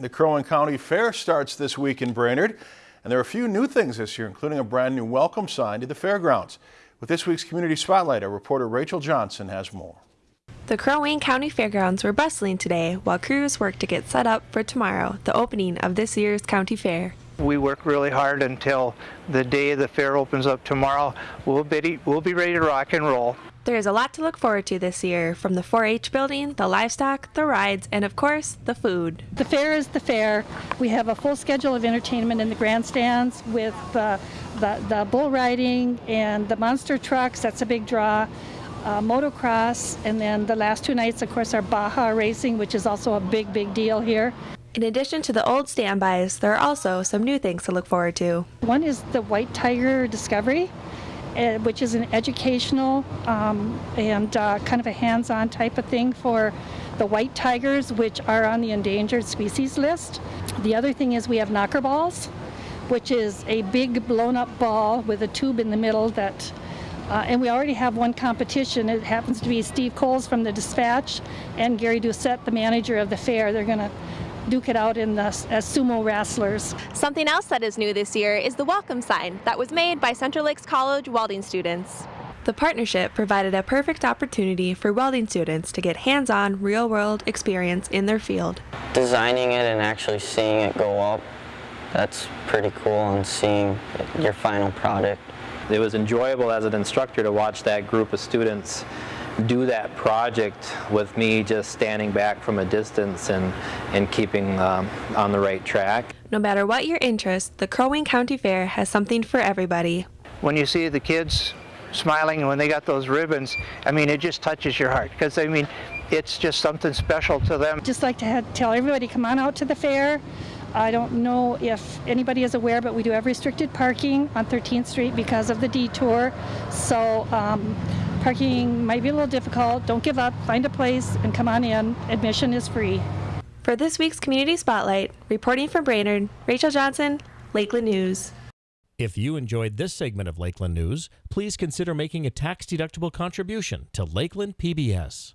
The Crow Wing County Fair starts this week in Brainerd, and there are a few new things this year, including a brand new welcome sign to the fairgrounds. With this week's Community Spotlight, our reporter Rachel Johnson has more. The Crow Wing County Fairgrounds were bustling today while crews worked to get set up for tomorrow, the opening of this year's county fair. We work really hard until the day the fair opens up tomorrow. We'll be, we'll be ready to rock and roll. There is a lot to look forward to this year, from the 4-H building, the livestock, the rides, and of course, the food. The fair is the fair. We have a full schedule of entertainment in the grandstands with uh, the, the bull riding and the monster trucks. That's a big draw. Uh, motocross, and then the last two nights, of course, are Baja racing, which is also a big, big deal here. In addition to the old standbys, there are also some new things to look forward to. One is the White Tiger Discovery, which is an educational um, and uh, kind of a hands-on type of thing for the white tigers, which are on the endangered species list. The other thing is we have knocker balls, which is a big blown-up ball with a tube in the middle that uh, and we already have one competition. It happens to be Steve Coles from the Dispatch and Gary Doucette, the manager of the fair. They're going to duke it out in the, as sumo wrestlers. Something else that is new this year is the welcome sign that was made by Central Lakes College welding students. The partnership provided a perfect opportunity for welding students to get hands-on, real-world experience in their field. Designing it and actually seeing it go up, that's pretty cool and seeing your final product. It was enjoyable as an instructor to watch that group of students do that project with me just standing back from a distance and, and keeping um, on the right track. No matter what your interest, the Crow Wing County Fair has something for everybody. When you see the kids smiling and when they got those ribbons, I mean, it just touches your heart because, I mean, it's just something special to them. Just like to have, tell everybody, come on out to the fair. I don't know if anybody is aware, but we do have restricted parking on 13th Street because of the detour. So um, parking might be a little difficult. Don't give up. Find a place and come on in. Admission is free. For this week's Community Spotlight, reporting from Brainerd, Rachel Johnson, Lakeland News. If you enjoyed this segment of Lakeland News, please consider making a tax-deductible contribution to Lakeland PBS.